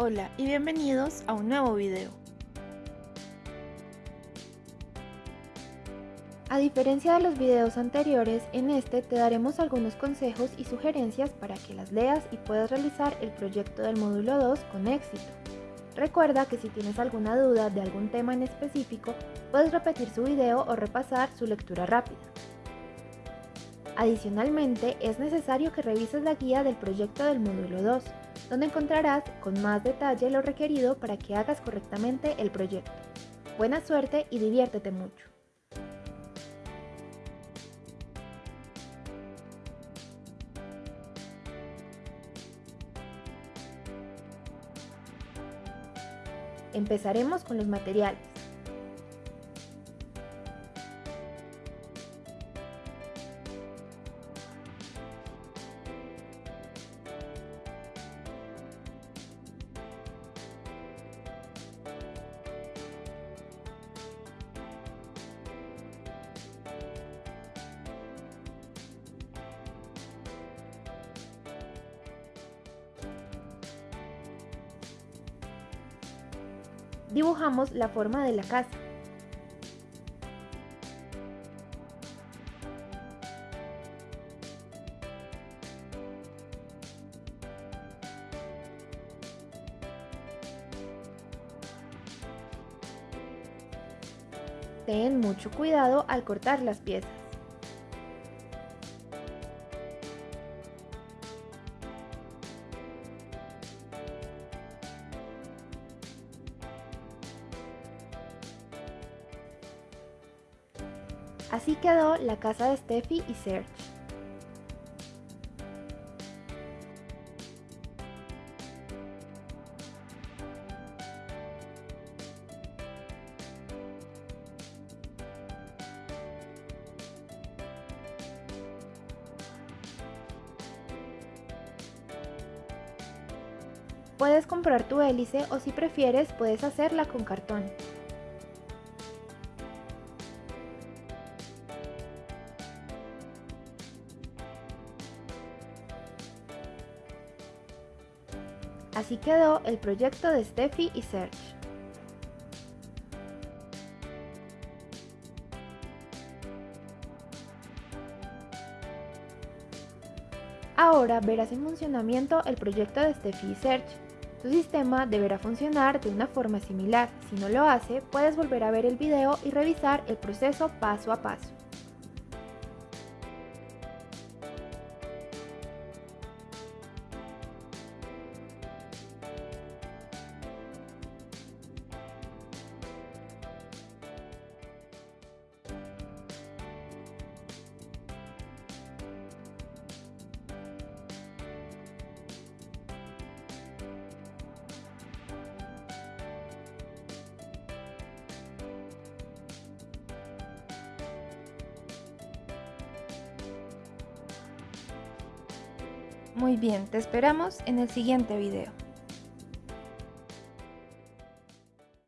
Hola y bienvenidos a un nuevo video. A diferencia de los videos anteriores, en este te daremos algunos consejos y sugerencias para que las leas y puedas realizar el proyecto del módulo 2 con éxito. Recuerda que si tienes alguna duda de algún tema en específico, puedes repetir su video o repasar su lectura rápida. Adicionalmente, es necesario que revises la guía del proyecto del módulo 2, donde encontrarás con más detalle lo requerido para que hagas correctamente el proyecto. Buena suerte y diviértete mucho. Empezaremos con los materiales. Dibujamos la forma de la casa. Ten mucho cuidado al cortar las piezas. Así quedó la casa de Steffi y Serge. Puedes comprar tu hélice o si prefieres puedes hacerla con cartón. Así quedó el proyecto de Steffi y Serge. Ahora verás en funcionamiento el proyecto de Steffi y Serge. Tu sistema deberá funcionar de una forma similar. Si no lo hace, puedes volver a ver el video y revisar el proceso paso a paso. Muy bien, te esperamos en el siguiente video.